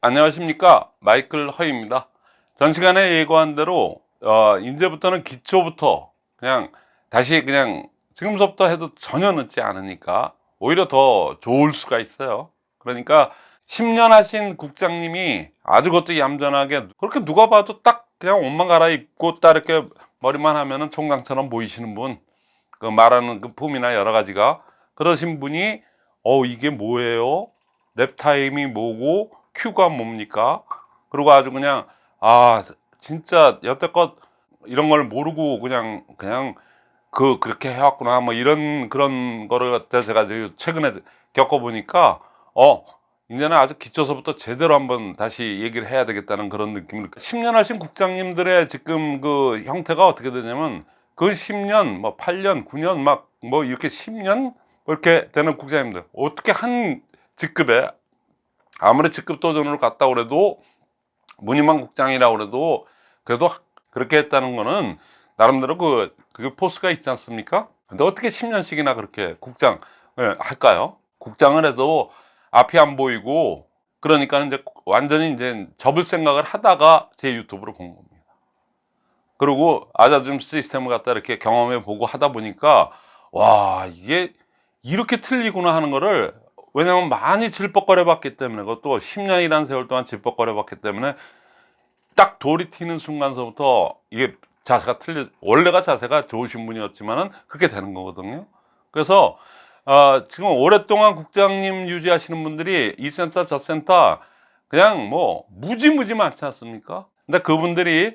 안녕하십니까? 마이클 허입니다. 전 시간에 예고한 대로 어, 이제부터는 기초부터 그냥 다시 그냥 지금서부터 해도 전혀 늦지 않으니까 오히려 더 좋을 수가 있어요. 그러니까 10년 하신 국장님이 아주 그것도 얌전하게 그렇게 누가 봐도 딱 그냥 옷만 갈아입고 딱 이렇게 머리만 하면은 총장처럼 보이시는 분 그 말하는 그 폼이나 여러 가지가 그러신 분이 어 이게 뭐예요? lap time이 뭐고 Q가 뭡니까? 그리고 아주 그냥 아 진짜 여태껏 이런 걸 모르고 그냥 그냥 그 그렇게 해왔구나. 뭐 이런 그런 거를 갖다 제가 최근에 겪어보니까 어 이제는 아주 기초서부터 제대로 한번 다시 얘기를 해야 되겠다는 그런 느낌을 10년 하신 국장님들의 지금 그 형태가 어떻게 되냐면 그 10년 뭐 8년 9년 막 뭐 이렇게 10년 뭐 이렇게 되는 국장님들 어떻게 한 직급에 아무리 직급 도전으로 갔다 그래도 무늬만 국장이라 그래도 그래도 그렇게 했다는 거는 나름대로 그 그게 포스가 있지 않습니까? 근데 어떻게 10년씩이나 그렇게 국장을 할까요? 국장을 해도 앞이 안 보이고 그러니까 이제 완전히 이제 접을 생각을 하다가 제 유튜브를 본 겁니다. 그리고 아자줌 시스템을 갖다 이렇게 경험해 보고 하다 보니까 와 이게 이렇게 틀리구나 하는 거를 왜냐면 많이 질퍽거려 봤기 때문에 그것도 10년이라는 세월 동안 질퍽거려 봤기 때문에 딱 돌이 튀는 순간서부터 이게 자세가 틀려 원래가 자세가 좋으신 분이었지만은 그렇게 되는 거거든요. 그래서 어, 지금 오랫동안 국장님 유지하시는 분들이 이 센터 저 센터 그냥 뭐 무지무지 많지 않습니까? 근데 그분들이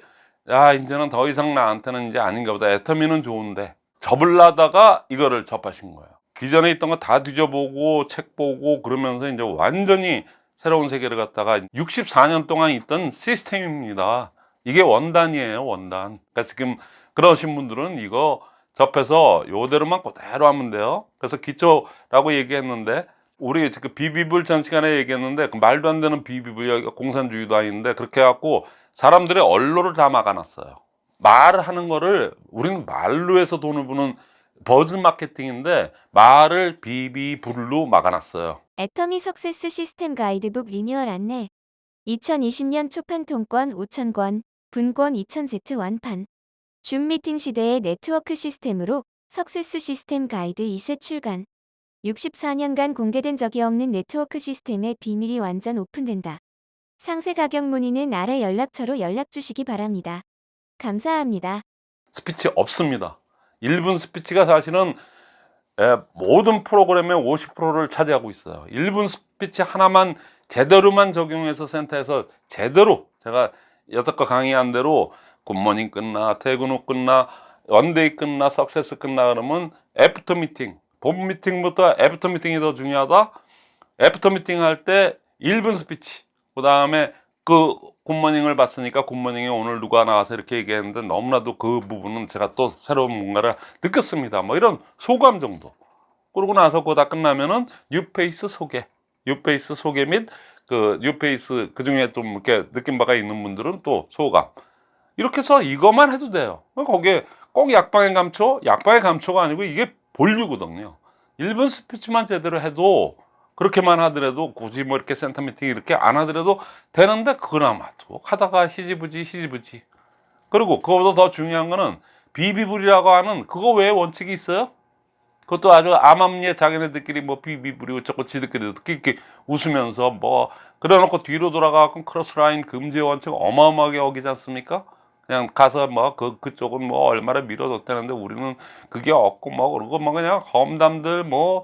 야 이제는 더 이상 나한테는 이제 아닌가 보다. 애터미는 좋은데 접을라다가 이거를 접하신 거예요 기존에 있던 거 다 뒤져보고 책 보고 그러면서 이제 완전히 새로운 세계를 갖다가 64년 동안 있던 시스템입니다. 이게 원단이에요 원단. 그러니까 지금 그러신 분들은 이거 접해서 요대로만 그대로 하면 돼요. 그래서 기초라고 얘기했는데 우리 지금 비비블 전 시간에 얘기했는데 그 말도 안 되는 비비블 공산주의도 아닌데 그렇게 해갖고 사람들의 언로를 다 막아놨어요. 말하는 거를 우리는 말로 해서 돈을 버는 buzz 마케팅인데 말을 비비불로 막아놨어요 애터미 success 시스템 가이드북 리뉴얼 안내 2020년 초판 통권 5,000권, 분권 2,000세트 완판 줌 미팅 시대의 네트워크 시스템으로 success 시스템 가이드 2세 출간 64년간 공개된 적이 없는 네트워크 시스템의 비밀이 완전 오픈된다. 상세 가격 문의는 아래 연락처로 연락 주시기 바랍니다. 감사합니다. 스피치 없습니다 1분 스피치가 사실은 예, 모든 프로그램의 50%를 차지하고 있어요. 1분 스피치 하나만 제대로만 적용해서 센터에서 제대로 제가 여태껏 강의한 대로 good morning 끝나 퇴근 후 끝나 one day 끝나 success 끝나 그러면 after 미팅 본 미팅부터 after 미팅이 더 중요하다. after 미팅 할 때 1분 스피치 그 다음에 그 good morning을 봤으니까 good morning에 오늘 누가 나와서 이렇게 얘기했는데 너무나도 그 부분은 제가 또 새로운 뭔가를 느꼈습니다. 뭐 이런 소감 정도. 그러고 나서 그거 다 끝나면은 new face 소개. new face 소개 및 그 new face 그 중에 좀 이렇게 느낀 바가 있는 분들은 또 소감. 이렇게 해서 이것만 해도 돼요. 거기에 꼭 약방의 감초 약방의 감초가 아니고 이게 본류거든요. 1분 스피치만 제대로 해도 그렇게만 하더라도 굳이 뭐 이렇게 센터 미팅 이렇게 안 하더라도 되는데 그나마도 하다가 흐지부지 흐지부지 그리고 그거보다 더 중요한 거는 비비불이라고 하는 그거 외에 원칙이 있어요? 그것도 아주 암암리에 자기네들끼리 뭐 비비불이 어쩌고 지들끼리 끼끼 웃으면서 뭐 그래놓고 뒤로 돌아가고 cross line 금지 원칙 어마어마하게 어기지 않습니까? 그냥 가서 뭐 그 그쪽은 뭐 얼마나 밀어줬다는데 우리는 그게 없고 뭐 그러고 뭐 그냥 험담들 뭐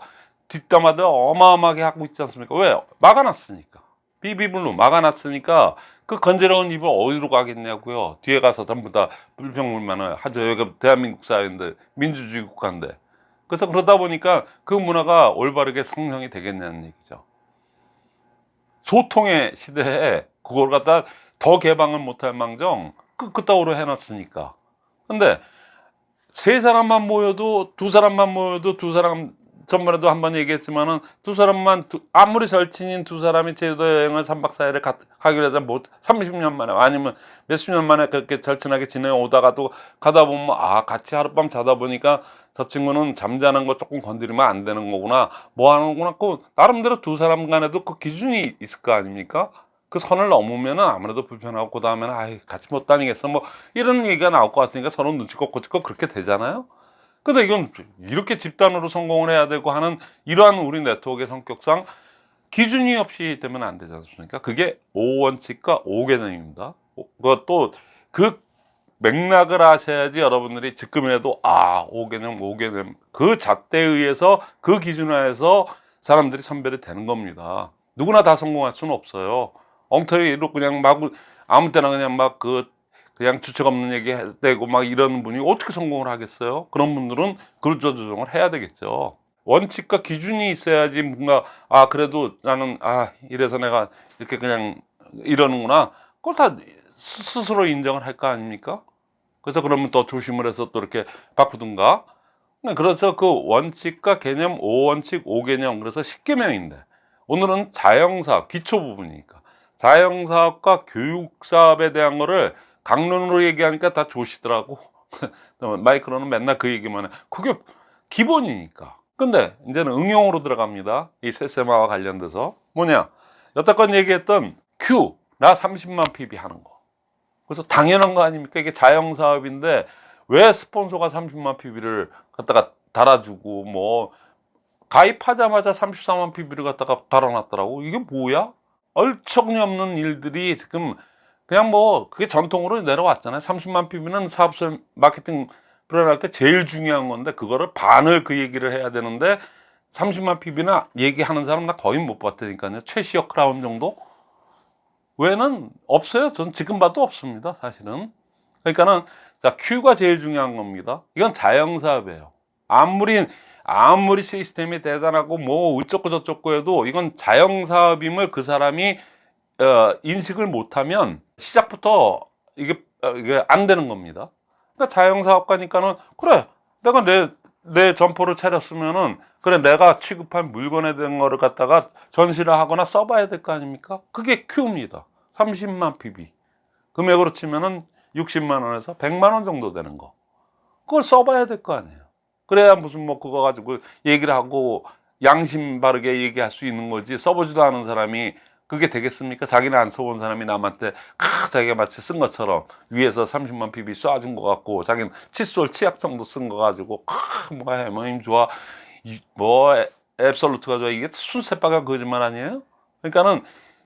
뒷담화들 어마어마하게 하고 있지 않습니까? 왜? 막아놨으니까. 비비블로 막아놨으니까 그 건재로운 입을 어디로 가겠냐고요. 뒤에 가서 전부 다 불평불만을 하죠. 여기가 대한민국 사회인데 민주주의 국가인데. 그래서 그러다 보니까 그 문화가 올바르게 성형이 되겠냐는 얘기죠. 소통의 시대에 그걸 갖다 더 개방을 못할 망정 끄끄따오로 해놨으니까. 근데 세 사람만 모여도 두 사람만 모여도 두 사람 전번에도 한 번 얘기했지만은 두 사람만 두, 아무리 절친인 두 사람이 제주도 여행을 3박 4일에 가, 가기로 해서 뭐 30년 만에 아니면 몇십 년 만에 그렇게 절친하게 지내오다가도 가다 보면 아 같이 하룻밤 자다 보니까 저 친구는 잠자는 거 조금 건드리면 안 되는 거구나. 뭐 하는 거구나. 그 나름대로 두 사람 간에도 그 기준이 있을 거 아닙니까? 그 선을 넘으면은 아무래도 불편하고 그 다음에는 아이 같이 못 다니겠어. 뭐 이런 얘기가 나올 것 같으니까 서로 눈치껏 고치껏 그렇게 되잖아요. 근데 이건 이렇게 집단으로 성공을 해야 되고 하는 이러한 우리 네트워크의 성격상 기준이 없이 되면 안 되지 않습니까? 그게 5원칙과 5개념입니다. 그것도 그 맥락을 아셔야지 여러분들이 지금이라도 아 5개념 5개념 그 잣대에 의해서 그 기준화해서 사람들이 선별이 되는 겁니다. 누구나 다 성공할 수는 없어요. 엉터리로 그냥 막 아무 때나 그냥 막 그 그냥 주책 없는 얘기 해대고 막 이러는 분이 어떻게 성공을 하겠어요? 그런 분들은 그루저 조정을 해야 되겠죠. 원칙과 기준이 있어야지 뭔가 아 그래도 나는 아 이래서 내가 이렇게 그냥 이러는구나. 그걸 다 스- 스스로 인정을 할 거 아닙니까? 그래서 그러면 더 조심을 해서 또 이렇게 바꾸든가. 그래서 그 원칙과 개념 5원칙 5개념 그래서 10개명인데 오늘은 자영사업 기초 부분이니까 자영사업과 교육사업에 대한 거를 강론으로 얘기하니까 다 조시더라고. 마이크로는 맨날 그 얘기만 해. 그게 기본이니까. 근데 이제는 응용으로 들어갑니다. 이 세세마와 관련돼서. 뭐냐? 여태껏 얘기했던 Q 나 30만 PB 하는 거. 그래서 당연한 거 아닙니까? 이게 자영사업인데 왜 스폰서가 30만 PB를 갖다가 달아주고 뭐 가입하자마자 34만 PB를 갖다가 달아놨더라고. 이게 뭐야? 얼척없는 일들이 지금 그냥 뭐 그게 전통으로 내려왔잖아요. 30만 PB는 사업소 마케팅 플랜할 때 제일 중요한 건데 그거를 반을 그 얘기를 해야 되는데 30만 PB나 얘기하는 사람 나 거의 못 봤다니까요. 최시어 크라운 정도? 외에는 없어요. 전 지금 봐도 없습니다. 사실은. 그러니까는 자 Q가 제일 중요한 겁니다. 이건 자영사업이에요. 아무리 아무리 시스템이 대단하고 뭐 어쩌고 저쩌고 해도 이건 자영사업임을 그 사람이 어, 인식을 못하면 시작부터 이게 어, 이게 안 되는 겁니다. 그러니까 자영사업가니까는 그래 내가 내 내 점포를 차렸으면은 그래 내가 취급한 물건에 대한 거를 갖다가 전시를 하거나 써봐야 될 거 아닙니까? 그게 Q입니다. 30만 PB 금액으로 치면은 60만 원에서 100만 원 정도 되는 거 그걸 써봐야 될 거 아니에요. 그래야 무슨 뭐 그거 가지고 얘기를 하고 양심 바르게 얘기할 수 있는 거지 써보지도 않은 사람이 그게 되겠습니까? 자기는 안 써본 사람이 남한테 아, 자기가 마치 쓴 것처럼 위에서 30만 PB 쏴준 것 같고 자기는 칫솔 치약성도 쓴 거 가지고 아, 뭐 해머임 좋아. 이, 뭐 에- 앱솔루트가 좋아. 이게 순새빨간 거짓말 아니에요? 그러니까는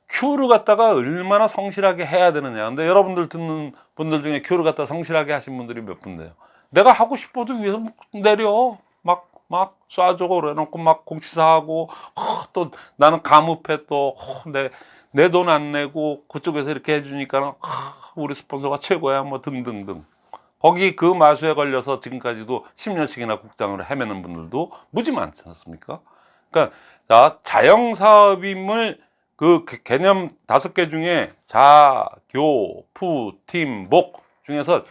큐를 갖다가 얼마나 성실하게 해야 되느냐. 근데 여러분들 듣는 분들 중에 큐를 갖다 성실하게 하신 분들이 몇 분데요? 내가 하고 싶어도 위에서 막 내려 막막 쏴줘 그래놓고 막 공치사하고 어, 또 나는 가무패 또내내 돈 안 내고 그쪽에서 이렇게 해주니까 는 우리 스폰서가 최고야 뭐 등등등 거기 그 마수에 걸려서 지금까지도 10년씩이나 국장으로 헤매는 분들도 무지 많지 않습니까? 그러니까 자 자영 사업임을 그 개- 개념 다섯 개 중에 자, 교, 푸, 팀, 목 중에서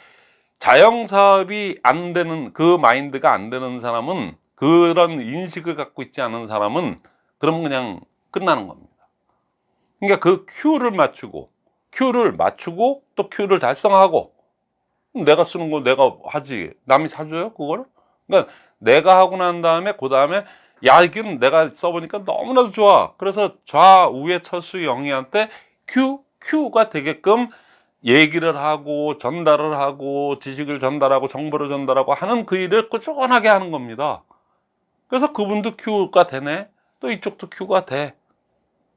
자영 사업이 안 되는 그 마인드가 안 되는 사람은 그런 인식을 갖고 있지 않은 사람은 그러면 그냥 끝나는 겁니다. 그러니까 그 Q를 맞추고 Q를 맞추고 또 Q를 달성하고 내가 쓰는 거 내가 하지 남이 사줘요 그걸? 그러니까 내가 하고 난 다음에 그 다음에 야 이건 내가 써보니까 너무나도 좋아 그래서 좌우의 철수 영희한테 Q Q가 되게끔 얘기를 하고 전달을 하고 지식을 전달하고 정보를 전달하고 하는 그 일을 꾸준하게 하는 겁니다. 그래서 그분도 Q가 되네. 또 이쪽도 Q가 돼.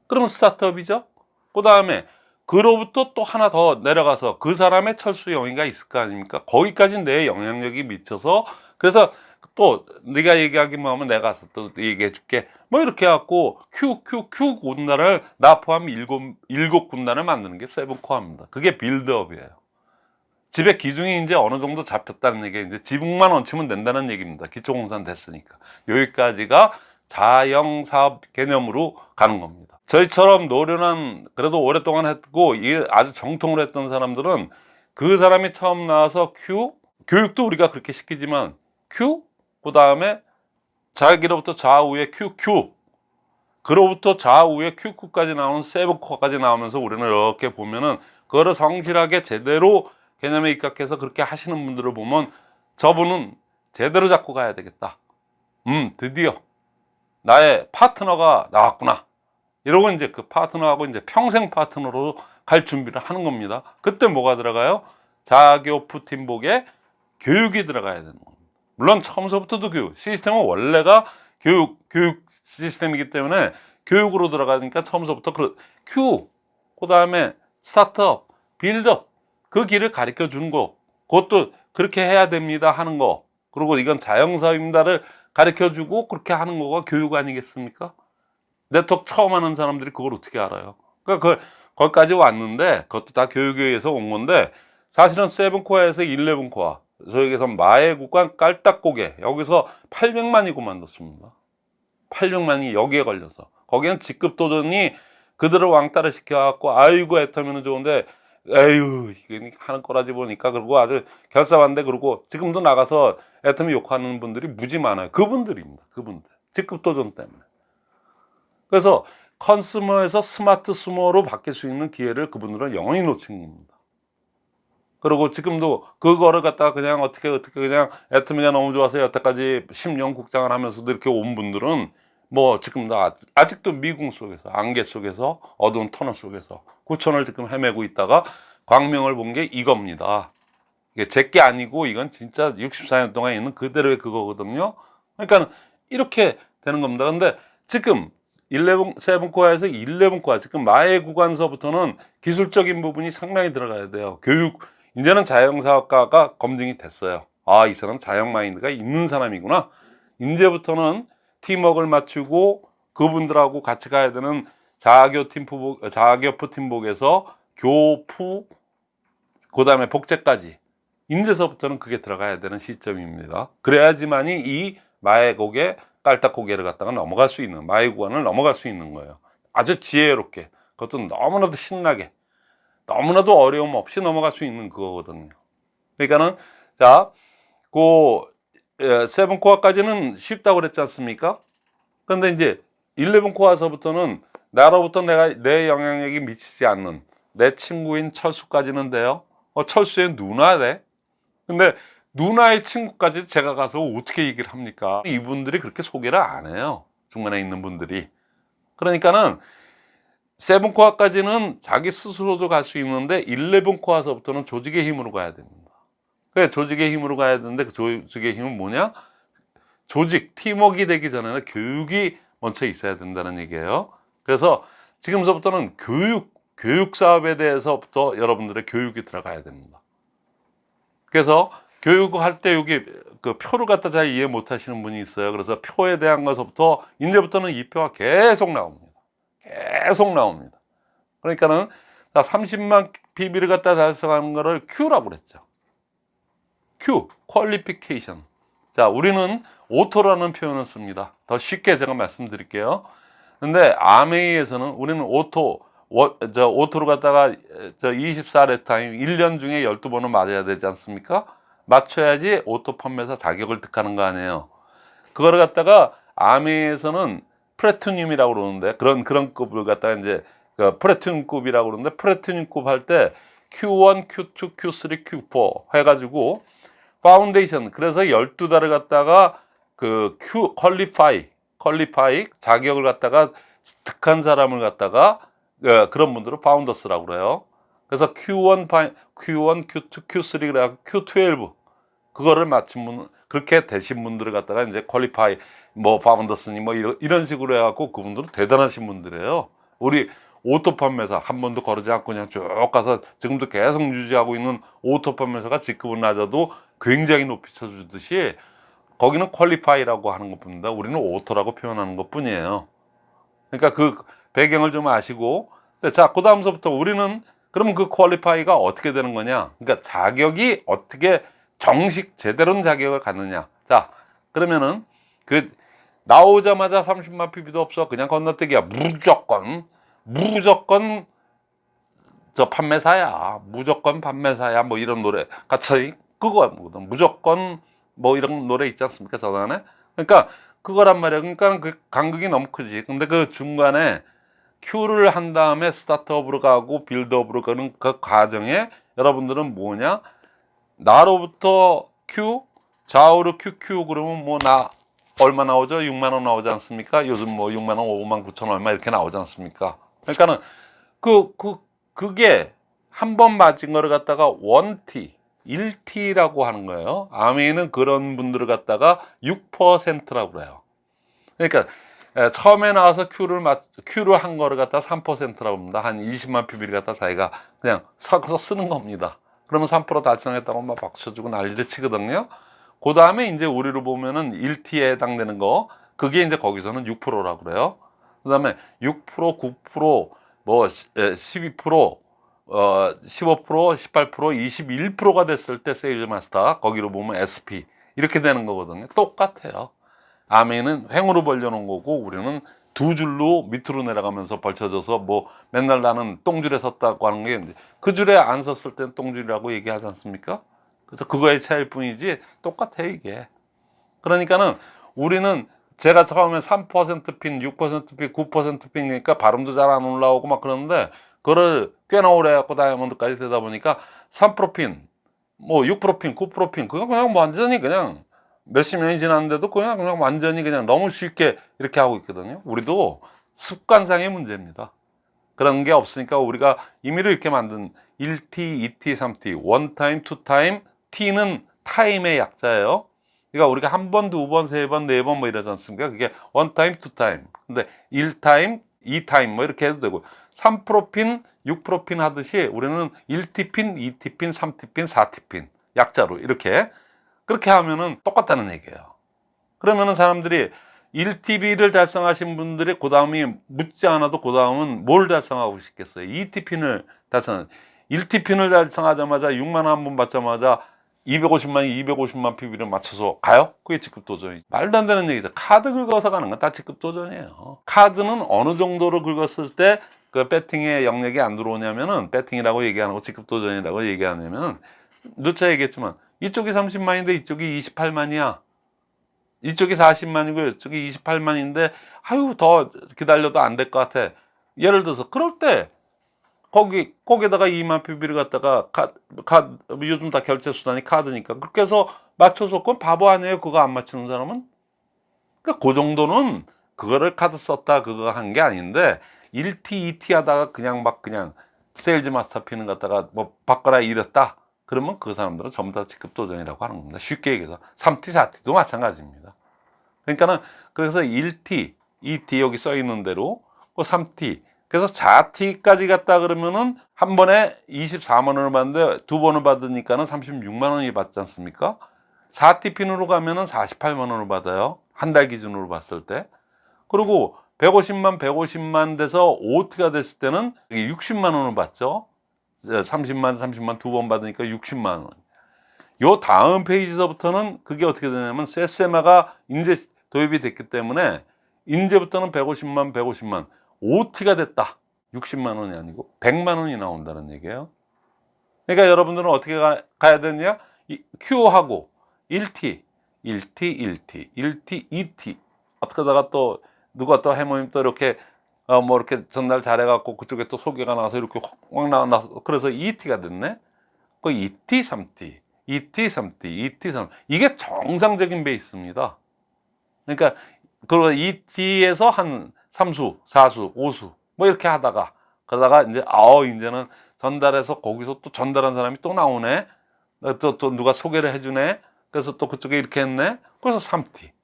그러면 스타트업이죠. 그 다음에 그로부터 또 하나 더 내려가서 그 사람의 철수 영위가 있을 거 아닙니까? 거기까지 내 영향력이 미쳐서 그래서 또 네가 얘기하기만 하면 내가 가서 또 얘기해 줄게. 뭐 이렇게 해갖고 Q, Q, Q 군단을 나 포함 일곱, 일곱 군단을 만드는 게 세븐코어입니다. 그게 빌드업이에요. 집의 기둥이 이제 어느 정도 잡혔다는 얘기 이제 지붕만 얹히면 된다는 얘기입니다. 기초공산 됐으니까. 여기까지가 자영 사업 개념으로 가는 겁니다. 저희처럼 노련한 그래도 오랫동안 했고 이게 아주 정통으로 했던 사람들은 그 사람이 처음 나와서 Q 교육도 우리가 그렇게 시키지만 Q 그 다음에 자기로부터 좌우에 Q Q 그로부터 좌우에 QQ까지 나오는 세븐코어까지 나오면서 우리는 이렇게 보면은 그거를 성실하게 제대로 개념에 입각해서 그렇게 하시는 분들을 보면 저분은 제대로 잡고 가야 되겠다. 음, 드디어 나의 파트너가 나왔구나. 이러고 이제 그 파트너하고 이제 평생 파트너로 갈 준비를 하는 겁니다. 그때 뭐가 들어가요? 자교프 팀복제 교육이 들어가야 되는 겁니다. 물론 처음서부터도 교육. 시스템은 원래가 교육 교육 시스템이기 때문에 교육으로 들어가니까 처음서부터 그 Q, 그다음에 start up, build up 그 길을 가르쳐 주는 거. 그것도 그렇게 해야 됩니다 하는 거. 그리고 이건 자영사입니다를 가르쳐 주고 그렇게 하는 거가 교육 아니겠습니까? 네트워크 처음 하는 사람들이 그걸 어떻게 알아요? 그러니까 그 거기까지 왔는데 그것도 다 교육에 의해서 온 건데 사실은 세븐코어에서 11코어 저에게서 마의 국관 깔딱고개 여기서 800만이 그만뒀습니다. 800만이 여기에 걸려서 거기는 직급 도전이 그들을 왕따를 시켜갖고 아이고 애터미는 좋은데 에휴 이게 하는 거라지 보니까 그리고 아주 결사반대 그리고 지금도 나가서 애터미 욕하는 분들이 무지 많아요. 그분들입니다. 그분들 직급 도전 때문에. 그래서 컨스머에서 스마트 스모로 바뀔 수 있는 기회를 그분들은 영원히 놓친 겁니다. 그리고 지금도 그거를 갖다가 그냥 어떻게 어떻게 그냥 애터미가 너무 좋아서 여태까지 10년 국장을 하면서도 이렇게 온 분들은 뭐 지금도 아- 아직도 미궁 속에서 안개 속에서 어두운 터널 속에서 구천을 지금 헤매고 있다가 광명을 본 게 이겁니다. 이게 제게 아니고 이건 진짜 64년 동안 있는 그대로의 그거거든요. 그러니까 이렇게 되는 겁니다. 근데 지금 11, 세븐코어에서 11코어 지금 마의 구간서부터는 기술적인 부분이 상당히 들어가야 돼요. 교육 이제는 자영사학과가 검증이 됐어요. 아, 이 사람 자영 마인드가 있는 사람이구나. 이제부터는 팀워크를 맞추고 그분들하고 같이 가야 되는 자교 팀포복, 자교프 팀복에서 교푸, 그 다음에 복제까지. 인제서부터는 그게 들어가야 되는 시점입니다. 그래야지만이 이 고개, 깔딱고개를 갖다가 넘어갈 수 있는, 마의 구간을 넘어갈 수 있는 거예요. 아주 지혜롭게. 그것도 너무나도 신나게. 너무나도 어려움 없이 넘어갈 수 있는 그거거든요. 그러니까는, 자, 그, 에, 세븐 코어까지는 쉽다고 그랬지 않습니까? 근데 이제 11 코어서부터는 나로부터 내가 내 영향력이 미치지 않는 내 친구인 철수까지는 돼요. 어, 철수의 누나래. 근데 누나의 친구까지 제가 가서 어떻게 얘기를 합니까? 이분들이 그렇게 소개를 안 해요. 중간에 있는 분들이. 그러니까는 세븐 코어까지는 자기 스스로도 갈 수 있는데 11 코어서부터는 조직의 힘으로 가야 됩니다. 그래 조직의 힘으로 가야 되는데 그 조직의 힘은 뭐냐? 조직, 팀워크가 되기 전에는 교육이 먼저 있어야 된다는 얘기예요. 그래서 지금서부터는 교육, 교육 사업에 대해서부터 여러분들의 교육이 들어가야 됩니다. 그래서 교육할 때 여기 그 표를 갖다 잘 이해 못 하시는 분이 있어요. 그래서 표에 대한 것부터 이제부터는 이 표가 계속 나옵니다. 계속 나옵니다. 그러니까는 자 30만 PB를 갖다 달성하는 거를 Q라고 그랬죠. Q, 퀄리피케이션. 자, 우리는 auto라는 표현을 씁니다. 더 쉽게 제가 말씀드릴게요. 근데 암웨이에서는 우리는 auto, 워- 저 auto로 갖다가 저 24 lap time 1년 중에 12번은 맞아야 되지 않습니까? 맞춰야지 auto 판매사 자격을 득하는 거 아니에요. 그거를 갖다가 암웨이에서는 platinum이라고 그러는데 그런 그런 급을 갖다가 이제 그 platinum급이라고 그러는데 platinum급 할 때 Q1, Q2, Q3, Q4 해가지고 파운데이션 그래서 12달을 갖다가 그 Q qualify qualify 자격을 갖다가 득한 사람을 갖다가 어, 그런 분들을 founders라고 그래요. 그래서 Q1, 파- Q1, Q2, Q3 그래 Q12 그거를 맞춘 분 그렇게 되신 분들을 갖다가 이제 qualify 뭐 founders니 뭐 이런, 이런 식으로 해갖고 그분들은 대단하신 분들이에요. 우리 auto 판매사 한 번도 거르지 않고 그냥 쭉 가서 지금도 계속 유지하고 있는 오토 판매사가 직급은 낮아도 굉장히 높이 쳐주듯이 거기는 qualify라고 하는 것 뿐입니다. 우리는 오토라고 표현하는 것 뿐이에요. 그러니까 그 배경을 좀 아시고 네, 자, 그 다음서부터 우리는 그러면 그 qualify가 어떻게 되는 거냐? 그러니까 자격이 어떻게 정식 제대로 된 자격을 갖느냐? 자, 그러면은 그 나오자마자 30만 PV도 없어. 그냥 건너뛰기야. 무조건 무조건 저 판매사야. 무조건 판매사야. 뭐 이런 노래 같이 그거 뭐든 무조건 뭐 이런 노래 있지 않습니까? 저단에. 그러니까 그거란 말이야. 그러니까 그 간극이 너무 크지. 근데 그 중간에 큐를 한 다음에 스타트업으로 가고 빌드업으로 가는 그 과정에 여러분들은 뭐냐? 나로부터 큐, 좌우로 QQ 그러면 뭐 나 얼마 나오죠? 6만 원 나오지 않습니까? 요즘 뭐 6만 원, 5만 9천 얼마 이렇게 나오지 않습니까? 그러니까는 그, 그, 그게 한 번 맞은 거를 갖다가 원티, 1T라고 하는 거예요. 아메이는 그런 분들을 갖다가 6%라고 그래요. 그러니까 에, 처음에 나와서 Q를 맞, Q를 한 거를 갖다 3%라고 합니다. 한 20만 PB를 갖다 자기가 그냥 섞어서 쓰는 겁니다. 그러면 3% 달성했다고 막 박수 주고 난리를 치거든요. 그 다음에 이제 우리로 보면은 1T에 해당되는 거, 그게 이제 거기서는 6%라고 그래요. 그 다음에 6%, 9%, 뭐 12%, 어, 15%, 18%, 21%가 됐을 때 세일즈 마스터, 거기로 보면 SP. 이렇게 되는 거거든요. 똑같아요. 아메는 횡으로 벌려놓은 거고, 우리는 두 줄로 밑으로 내려가면서 벌쳐져서 뭐 맨날 나는 똥줄에 섰다고 하는 게 그 줄에 안 섰을 땐 똥줄이라고 얘기하지 않습니까? 그래서 그거의 차이일 뿐이지 똑같아요, 이게. 그러니까는 우리는 제가 처음에 3% 핀, 6% 핀, 9% 핀이니까 발음도 잘 안 올라오고 막 그러는데 그거를 꽤나 오래 해갖고 다이아몬드까지 되다 보니까 3% 핀, 뭐6% 핀, 9% 핀, 그거 그냥 뭐 완전히 그냥 몇십 년이 지났는데도 그냥 그냥 완전히 그냥 너무 쉽게 이렇게 하고 있거든요. 우리도 습관상의 문제입니다. 그런 게 없으니까 우리가 임의로 이렇게 만든 1T, 2T, 3T, 원 타임, 투 타임, T는 타임의 약자예요. 그러니까 우리가 한 번, 두 번, 세 번, 네 번 뭐 이러지 않습니까? 그게 one time, two time. 근데 1 time, 2 time 뭐 이렇게 해도 되고 3% 핀, 6%핀 하듯이 우리는 1T 핀, 2T 핀, 3T 핀, 4T 핀 약자로 이렇게 그렇게 하면은 똑같다는 얘기예요. 그러면은 사람들이 1T 핀을 달성하신 분들이 그 다음이 묻지 않아도 그 다음은 뭘 달성하고 싶겠어요? 2T 핀을 달성, 1TP인을 달성하자마자 6만 원 한 번 받자마자 250만, 250만 PB를 맞춰서 가요? 그게 직급 도전이 말도 안 되는 얘기죠. 카드 긁어서 가는 건 다 직급 도전이에요. 카드는 어느 정도로 긁었을 때 그 배팅의 영역이 안 들어오냐면은 배팅이라고 얘기하는 거 직급 도전이라고 얘기하냐면은 누차 얘기했지만 이쪽이 30만인데 이쪽이 28만이야. 이쪽이 40만이고 이쪽이 28만인데 아유 더 기다려도 안 될 것 같아. 예를 들어서 그럴 때 거기 거기다가 2만 PV를 갖다가 카, 카 요즘 다 결제 수단이 카드니까 그렇게 해서 맞춰서 그건 바보 아니에요. 그거 안 맞추는 사람은. 그러니까 그 정도는 그거를 카드 썼다 그거 한 게 아닌데 1T, 2T 하다가 그냥 막 그냥 세일즈 마스터 핀을 갖다가 뭐 바꿔라 이랬다. 그러면 그 사람들은 전부 다 직급 도전이라고 하는 겁니다. 쉽게 얘기해서 3T, 4T도 마찬가지입니다. 그러니까는 그래서 1T, 2T 여기 써 있는 대로 그 3T 그래서 4T까지 갔다 그러면은 한 번에 24만 원을 받는데 두 번을 받으니까는 36만 원이 받지 않습니까? 4T 핀으로 가면은 48만 원을 받아요. 한 달 기준으로 봤을 때. 그리고 150만, 150만 돼서 5T가 됐을 때는 60만 원을 받죠. 30만, 30만 두 번 받으니까 60만 원. 요 다음 페이지서부터는 그게 어떻게 되냐면 세세마가 이제 도입이 됐기 때문에 이제부터는 150만, 150만, 5T가 됐다. 60만 원이 아니고 100만 원이 나온다는 얘기예요. 그러니까 여러분들은 어떻게 가, 야 되냐? 이 Q하고 1T, 1T, 1T, 1T, 2T. 어떻게 하다가 또 누가 또 해모님 또 이렇게 어, 뭐 이렇게 전달 잘해갖고 그쪽에 또 소개가 나와서 이렇게 확 나와서 그래서 2T가 됐네. 그 2T, 3T, 2T, 3T, 2T, 3T 이게 정상적인 베이스입니다. 그러니까 그 2T에서 한 3수, 4수, 5수 뭐 이렇게 하다가 그러다가 이제 아우 이제는 전달해서 거기서 또 전달한 사람이 또 나오네. 또, 또 누가 소개를 해주네. 그래서 또 그쪽에 이렇게 했네. 그래서 3T.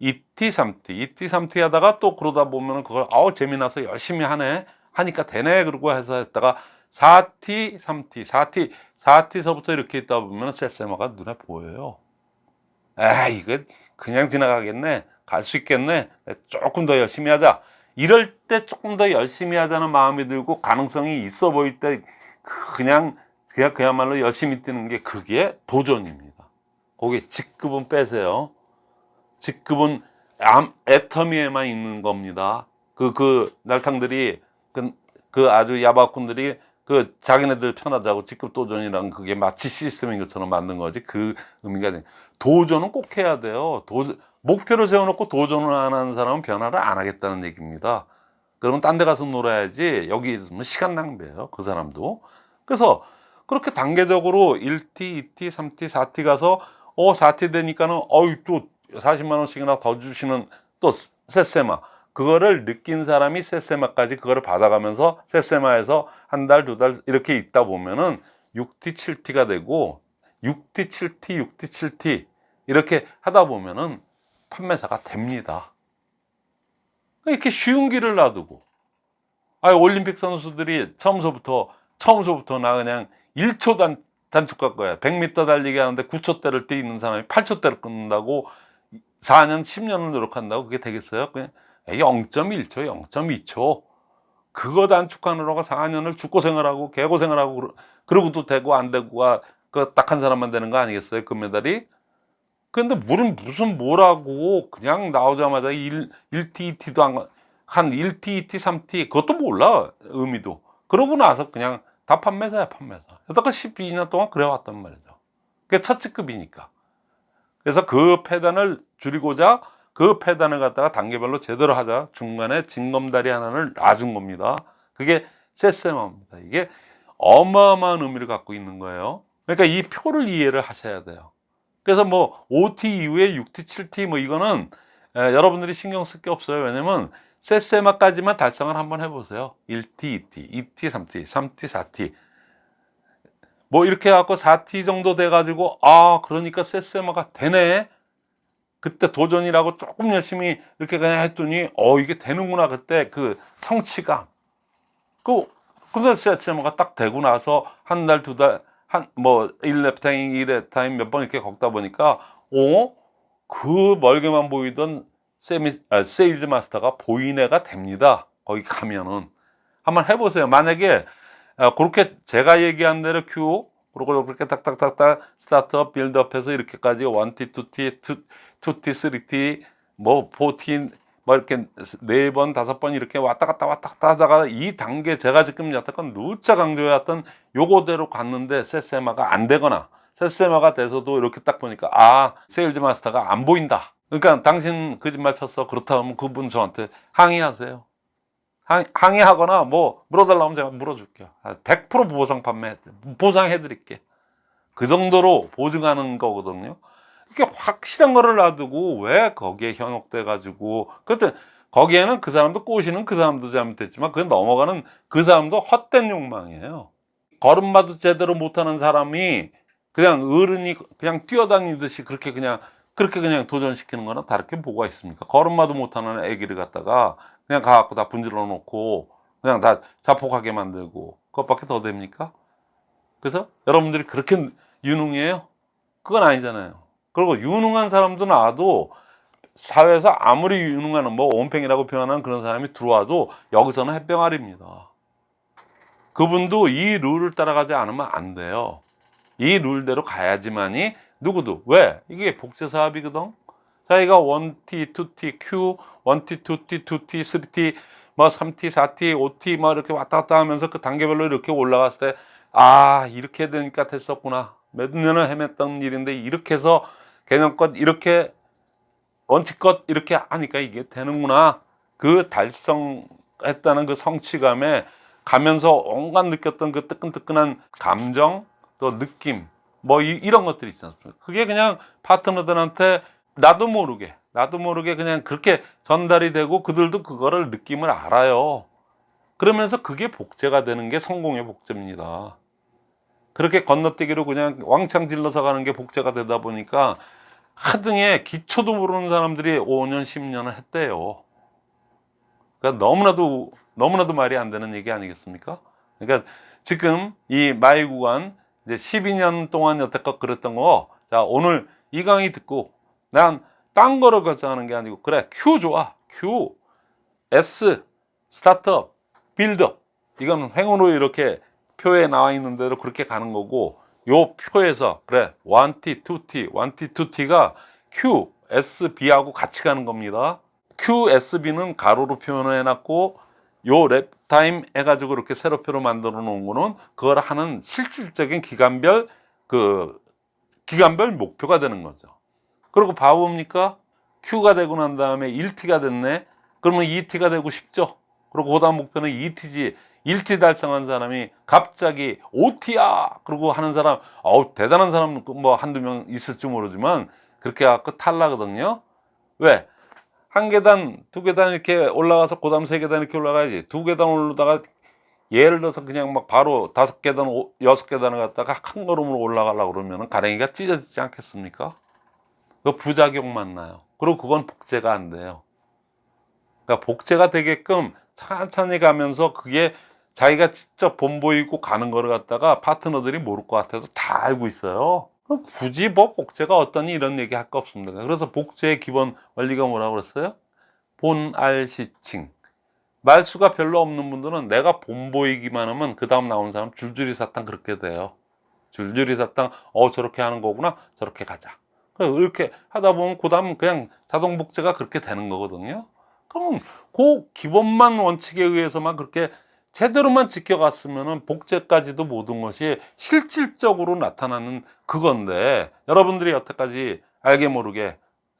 2T, 3T, 2T, 3T 하다가 또 그러다 보면 은 그걸 아우 재미나서 열심히 하네. 하니까 되네. 그러고 해서 했다가 4T, 3T, 4T, 4T서부터 이렇게 있다 보면 세세마가 눈에 보여요. 아 이거 그냥 지나가겠네. 갈 수 있겠네. 조금 더 열심히 하자. 이럴 때 조금 더 열심히 하자는 마음이 들고 가능성이 있어 보일 때 그냥 그냥 그야말로 열심히 뛰는 게 그게 도전입니다. 거기 직급은 빼세요. 직급은 암, 애터미에만 있는 겁니다. 그, 그, 날탕들이, 그, 그 아주 야박꾼들이 그 자기네들 편하자고 직급 도전이랑 그게 마치 시스템인 것처럼 만든 거지 그 의미가 돼. 도전은 꼭 해야 돼요. 도전, 목표를 세워놓고 도전을 안 하는 사람은 변화를 안 하겠다는 얘기입니다. 그러면 딴 데 가서 놀아야지 여기 있으면 시간 낭비예요. 그 사람도. 그래서 그렇게 단계적으로 1T, 2T, 3T, 4T 가서 어, 4T 되니까는 어이 또 40만 원씩이나 더 주시는 또 세세마 그거를 느낀 사람이 세세마까지 그거를 받아가면서 세세마에서 한 달두달 이렇게 있다 보면은 6T 7T가 되고 6T 7T 6T 7T 이렇게 하다 보면은 판매사가 됩니다. 이렇게 쉬운 길을 놔두고 아 올림픽 선수들이 처음서부터 처음서부터 나 그냥 1초 단 단축 갈 거야. 100m 달리기 하는데 9초대를 뛰는 사람이 8초대를 끊는다고 4년, 10년을 노력한다고 그게 되겠어요? 그냥 0.1초, 0.2초. 그거 단축하느라고 4년을 죽고생을 하고 개고생을 하고 그러- 그러고도 되고 안 되고가 그 딱 한 사람만 되는 거 아니겠어요? 금메달이? 근데 물은 무슨 뭐라고 그냥 나오자마자 1, 1T, 2T도 안, 한 1T, 2T, 3T 그것도 몰라 의미도 그러고 나서 그냥 다 판매사야 판매사 여태까 12년 동안 그래왔단 말이죠 그게 첫 직급이니까 그래서 그 폐단을 줄이고자 그 폐단을 갖다가 단계별로 제대로 하자. 중간에 징검다리 하나를 놔준 겁니다. 그게 세세마입니다. 이게 어마어마한 의미를 갖고 있는 거예요. 그러니까 이 표를 이해를 하셔야 돼요. 그래서 뭐 5T 이후에 6T, 7T 뭐 이거는 에, 여러분들이 신경 쓸 게 없어요. 왜냐면 세세마까지만 달성을 한번 해보세요. 1T, 2T, 2T, 3T, 3T, 4T 뭐 이렇게 해갖고 4T 정도 돼가지고 아 그러니까 세세마가 되네. 그때 도전이라고 조금 열심히 이렇게 그냥 했더니 어 이게 되는구나 그때 그 성취감. 그 근데 세세마가 딱 되고 나서 한 달 두 달 한 뭐 1 lap time 2 lap time 몇 번 이렇게 걷다 보니까 어 그 멀게만 보이던 세미, 아, 세일즈 마스터가 보이네가 됩니다. 거기 가면은. 한번 해보세요. 만약에 아, 그렇게 제가 얘기한 대로 Q 그리고 그렇게 딱딱딱딱 startup buildup해서 이렇게까지 1T, 2T, 2T, 3T, 뭐 4T 뭐 이렇게 네 번 다섯 번 이렇게 왔다 갔다 왔다 갔다 하다가 이 단계 제가 지금 여태껏 누차 강조해왔던 요거대로 갔는데 세세마가 안 되거나 세세마가 돼서도 이렇게 딱 보니까 아 세일즈 마스터가 안 보인다. 그러니까 당신 거짓말 쳤어. 그렇다면 그분 저한테 항의하세요 항, 항의하거나 뭐 물어달라면 제가 물어줄게요. 100% 보상 판매 보상해 드릴게. 그 정도로 보증하는 거거든요. 이렇게 확실한 거를 놔두고 왜 거기에 현혹돼 가지고. 그때 거기에는 그 사람도 꼬시는 그 사람도 잘못했지만 그 넘어가는 그 사람도 헛된 욕망이에요. 걸음마도 제대로 못하는 사람이 그냥 어른이 그냥 뛰어다니듯이 그렇게 그냥 그렇게 그냥 도전시키는 거나 다르게 뭐가 있습니까 걸음마도 못하는 애기를 갖다가 그냥 가갖고 다 분질러 놓고 그냥 다 자폭하게 만들고 그것밖에 더 됩니까 그래서 여러분들이 그렇게 유능해요 그건 아니잖아요 그리고 유능한 사람도 나와도 사회에서 아무리 유능한 뭐 온팽이라고 표현하는 그런 사람이 들어와도 여기서는 햇병아리입니다. 그분도 이 룰을 따라가지 않으면 안 돼요. 이 룰대로 가야지만이 누구도 왜 이게 복제 사업이거든. 자기가 1T, 2T, Q, 1T, 2T, 2T, 3T, 뭐 3T, 4T, 5T 뭐 이렇게 왔다 갔다 하면서 그 단계별로 이렇게 올라갔을 때 아 이렇게 되니까 됐었구나. 몇 년을 헤맸던 일인데 이렇게 해서 개념껏 이렇게 원칙껏 이렇게 하니까 이게 되는구나 그 달성했다는 그 성취감에 가면서 온갖 느꼈던 그 뜨끈뜨끈한 감정 또 느낌 뭐 이, 런 것들이 있지 않습니까 그게 그냥 파트너들한테 나도 모르게 나도 모르게 그냥 그렇게 전달이 되고 그들도 그거를 느낌을 알아요 그러면서 그게 복제가 되는 게 성공의 복제입니다 그렇게 건너뛰기로 그냥 왕창 질러서 가는 게 복제가 되다 보니까 하등에 기초도 모르는 사람들이 5년, 10년을 했대요. 그러니까 너무나도, 너무나도 말이 안 되는 얘기 아니겠습니까? 그러니까 지금 이 마이 구간 이제 12년 동안 여태껏 그랬던 거, 자, 오늘 이 강의 듣고 난 딴 거를 결정하는 게 아니고, 그래, Q 좋아. Q, S, startup, buildup. 이건 횡으로 이렇게 표에 나와 있는 대로 그렇게 가는 거고 요 표에서 그래 1T, 2T, 1T, 2T가 Q, S, B하고 같이 가는 겁니다 Q, S, B는 가로로 표현을 해놨고 요 lap time 해가지고 이렇게 세로표로 만들어 놓은 거는 그걸 하는 실질적인 기간별 그 기간별 목표가 되는 거죠 그리고 봐봅니까 Q가 되고 난 다음에 1T가 됐네 그러면 2T가 되고 싶죠 그리고 그 다음 목표는 2T지 1T 달성한 사람이 갑자기 5T야! 그러고 하는 사람, 어우, 대단한 사람 뭐 한두 명 있을지 모르지만 그렇게 해갖고 탈라거든요. 왜? 한 계단, 두 계단 이렇게 올라가서 그 다음 세 계단 이렇게 올라가야지. 두 계단 올라다가 예를 들어서 그냥 막 바로 다섯 계단, 오- 여섯 계단을 갔다가 한 걸음으로 올라가려고 그러면 가랭이가 찢어지지 않겠습니까? 그 부작용만 나요. 그리고 그건 복제가 안 돼요. 그러니까 복제가 되게끔 천천히 가면서 그게 자기가 직접 본보이고 가는 거를 갖다가 파트너들이 모를 것 같아도 다 알고 있어요. 굳이 뭐 복제가 어떠니 이런 얘기 할 거 없습니다. 그래서 복제의 기본 원리가 뭐라고 그랬어요? 본알시칭. 말수가 별로 없는 분들은 내가 본 보이기만 하면 그 다음 나오는 사람 줄줄이 사탕 그렇게 돼요. 줄줄이 사탕, 어, 저렇게 하는 거구나. 저렇게 가자. 이렇게 하다 보면 그 다음 그냥 자동 복제가 그렇게 되는 거거든요. 그럼 그 기본만 원칙에 의해서만 그렇게 제대로만 지켜갔으면은 복제까지도 모든 것이 실질적으로 나타나는 그건데 여러분들이 여태까지 알게 모르게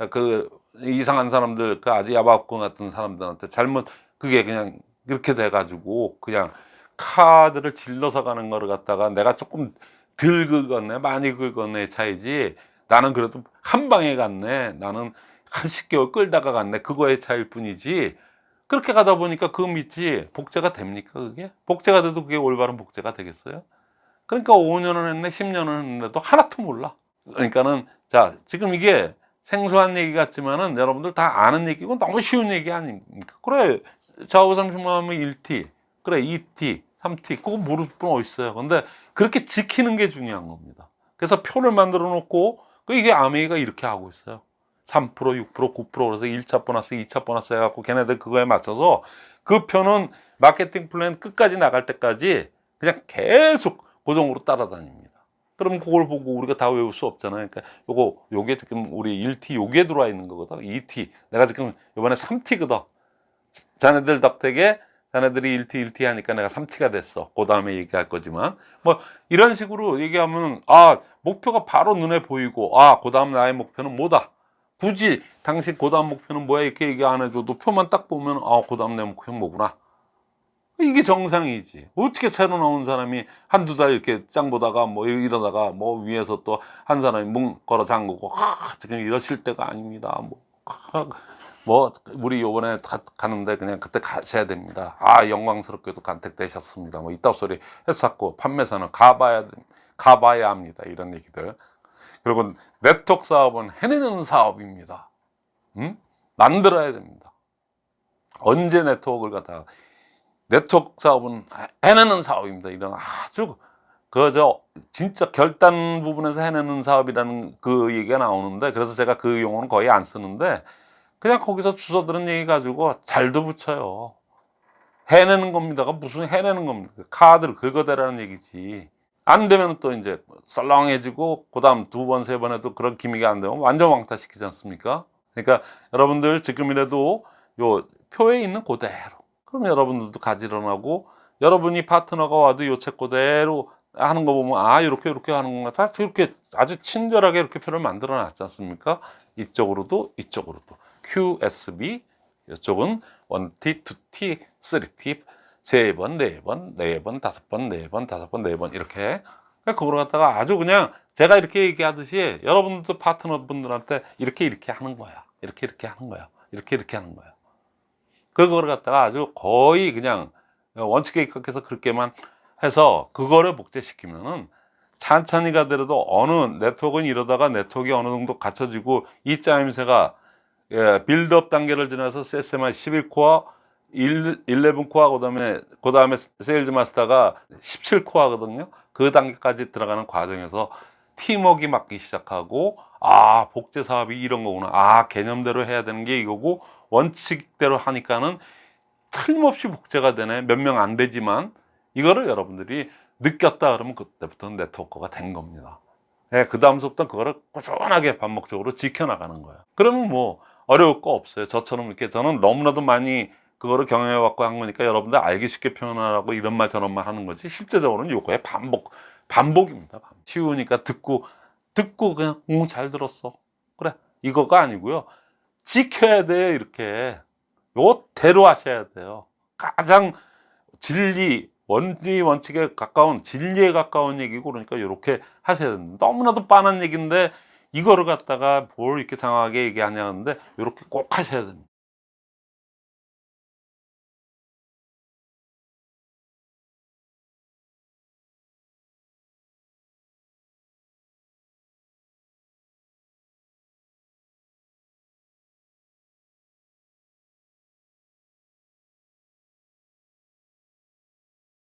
그 이상한 사람들 그 아주 야박공 같은 사람들한테 잘못 그게 그냥 이렇게 돼 가지고 그냥 카드를 질러서 가는 거를 갖다가 내가 조금 덜 긁었네 많이 긁었네 차이지 나는 그래도 한 방에 갔네 나는 한 10개월 끌다가 갔네 그거의 차이일 뿐이지 그렇게 가다 보니까 그 밑이 복제가 됩니까 그게? 복제가 돼도 그게 올바른 복제가 되겠어요? 그러니까 5년을 했네 10년을 했는데도 하나도 몰라 그러니까는 자 지금 이게 생소한 얘기 같지만은 여러분들 다 아는 얘기고 너무 쉬운 얘기 아닙니까? 그래 좌우 30만 하면 1T 그래 2T 3T 그거 모를 분 어디 있어요 근데 그렇게 지키는 게 중요한 겁니다 그래서 표를 만들어 놓고 그 이게 아메이가 이렇게 하고 있어요 3% 6% 9% 그래서 1차 보너스 2차 보너스 해갖고 걔네들 그거에 맞춰서 그 표는 마케팅 플랜 끝까지 나갈 때까지 그냥 계속 고정으로 따라다닙니다 그럼 그걸 보고 우리가 다 외울 수 없잖아요. 그러니까 요거 요게 지금 우리 1T 요게 들어와 있는 거거든. 2T. 내가 지금 요번에 3T거든. 자네들 덕택에 자네들이 1T 1T 하니까 내가 3T가 됐어. 그 다음에 얘기할 거지만 뭐 이런 식으로 얘기하면 아 목표가 바로 눈에 보이고 아그 다음 나의 목표는 뭐다. 굳이 그 다음 목표는 뭐야 이렇게 얘기 안 해줘도 표만 딱 보면 아그 다음 내 목표는 뭐구나. 이게 정상이지. 어떻게 새로 나온 사람이 한두 달 이렇게 짱 보다가 뭐 이러다가 뭐 위에서 또 한 사람이 문 걸어 잠그고 아, 지금 이러실 때가 아닙니다. 뭐, 아, 뭐 우리 요번에 가, 가는데 그냥 그때 가셔야 됩니다. 아 영광스럽게도 간택되셨습니다. 뭐 이따 소리 했었고 판매사는 가봐야 가봐야 합니다. 이런 얘기들. 그리고 네트워크 사업은 해내는 사업입니다. 음? 만들어야 됩니다. 언제 네트워크를 갖다가 네트워크 사업은 해내는 사업입니다. 이런 아주 그저 진짜 결단 부분에서 해내는 사업이라는 그 얘기가 나오는데 그래서 제가 그 용어는 거의 안 쓰는데 그냥 거기서 주워들은 얘기 가지고 잘도 붙여요. 해내는 겁니다가 무슨 해내는 겁니까? 카드를 긁어대라는 얘기지. 안 되면 또 이제 썰렁해지고 그 다음 두 번 세번 해도 그런 기미가 안 되면 완전 왕따시키지 않습니까? 그러니까 여러분들 지금이라도 요 표에 있는 그대로. 그럼 여러분들도 가지런하고 여러분이 파트너가 와도 요책 그대로 하는 거 보면 아 이렇게 이렇게 하는구나 다 이렇게 아주 친절하게 이렇게 표를 만들어 놨지 않습니까? 이쪽으로도 이쪽으로도. QSB 이쪽은 1T, 2T, 3T 세 번, 네 번, 네 번, 다섯 번, 네 번, 다섯 번, 네 번 이렇게 그걸 갖다가 아주 그냥 제가 이렇게 얘기하듯이 여러분들도 파트너분들한테 이렇게 이렇게 하는 거야. 이렇게 이렇게 하는 거야. 이렇게 이렇게 하는 거야. 그거를 갖다가 아주 거의 그냥 원칙에 입각해서 그렇게만 해서 그거를 복제시키면은 천천히 가더라도 어느 네트워크는 이러다가 네트워크가 어느 정도 갖춰지고 이 짜임새가 예, buildup 단계를 지나서 SMI 11코어, 11코어 그다음에 그다음에 세일즈 마스터가 17 core거든요. 그 단계까지 들어가는 과정에서 팀워크가 맞기 시작하고 아 복제 사업이 이런 거구나. 아 개념대로 해야 되는 게 이거고 원칙대로 하니까는 틀림없이 복제가 되네. 몇 명 안 되지만 이거를 여러분들이 느꼈다 그러면 그때부터는 네트워크가 된 겁니다. 네, 그 다음부터 그거를 꾸준하게 반복적으로 지켜나가는 거예요. 그러면 뭐 어려울 거 없어요. 저처럼 이렇게 저는 너무나도 많이 그거를 경험해 왔고 한 거니까 여러분들 알기 쉽게 표현하라고 이런 말 저런 말 하는 거지. 실제적으로는 요거의 반복 반복입니다 반복. 쉬우니까 듣고 듣고 그냥 응, 잘 들었어. 그래 이거가 아니고요. 지켜야 돼요 이렇게. 요대로 하셔야 돼요. 가장 진리 원리 원칙에 가까운 진리에 가까운 얘기고 그러니까 이렇게 하셔야 됩니다. 너무나도 뻔한 얘기인데 이거를 갖다가 뭘 이렇게 장황하게 얘기하냐는데 이렇게 꼭 하셔야 됩니다.